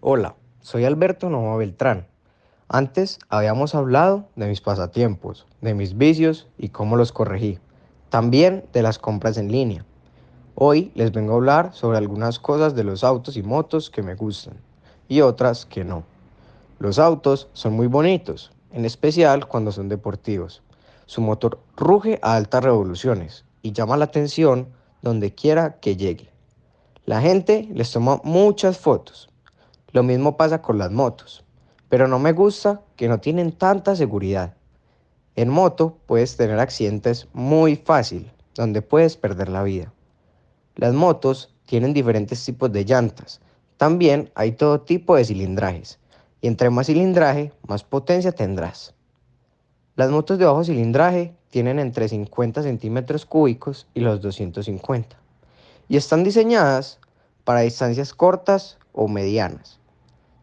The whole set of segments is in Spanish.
Hola, soy Alberto Nova Beltrán. Antes habíamos hablado de mis pasatiempos, de mis vicios y cómo los corregí. También de las compras en línea. Hoy les vengo a hablar sobre algunas cosas de los autos y motos que me gustan y otras que no. Los autos son muy bonitos, en especial cuando son deportivos. Su motor ruge a altas revoluciones y llama la atención donde quiera que llegue. La gente les toma muchas fotos. Lo mismo pasa con las motos, pero no me gusta que no tienen tanta seguridad. En moto puedes tener accidentes muy fácil, donde puedes perder la vida. Las motos tienen diferentes tipos de llantas. También hay todo tipo de cilindrajes. Y entre más cilindraje, más potencia tendrás. Las motos de bajo cilindraje tienen entre 50 centímetros cúbicos y los 250 y están diseñadas para distancias cortas o medianas.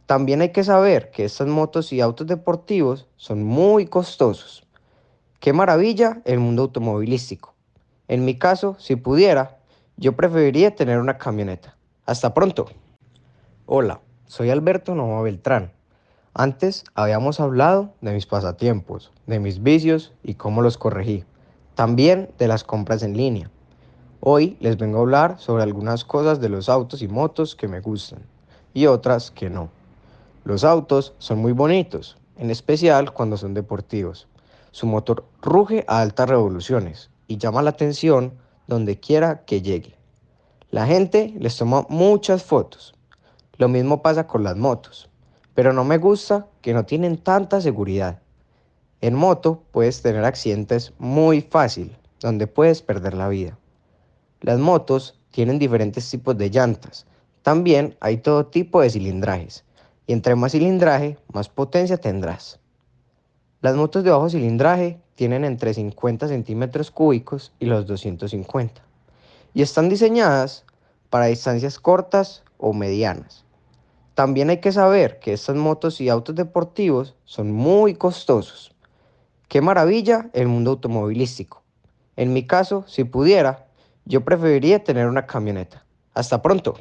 También hay que saber que estas motos y autos deportivos son muy costosos. Qué maravilla el mundo automovilístico. En mi caso, si pudiera, yo preferiría tener una camioneta. Hasta pronto. Hola, soy Alberto Nova Beltrán. Antes habíamos hablado de mis pasatiempos, de mis vicios y cómo los corregí. También de las compras en línea. Hoy les vengo a hablar sobre algunas cosas de los autos y motos que me gustan y otras que no. Los autos son muy bonitos, en especial cuando son deportivos. Su motor ruge a altas revoluciones y llama la atención donde quiera que llegue. La gente les toma muchas fotos. Lo mismo pasa con las motos pero no me gusta que no tienen tanta seguridad. En moto puedes tener accidentes muy fácil, donde puedes perder la vida. Las motos tienen diferentes tipos de llantas. También hay todo tipo de cilindrajes. Y entre más cilindraje, más potencia tendrás. Las motos de bajo cilindraje tienen entre 50 centímetros cúbicos y los 250. Y están diseñadas para distancias cortas o medianas. También hay que saber que estas motos y autos deportivos son muy costosos. Qué maravilla el mundo automovilístico. En mi caso, si pudiera, yo preferiría tener una camioneta. Hasta pronto.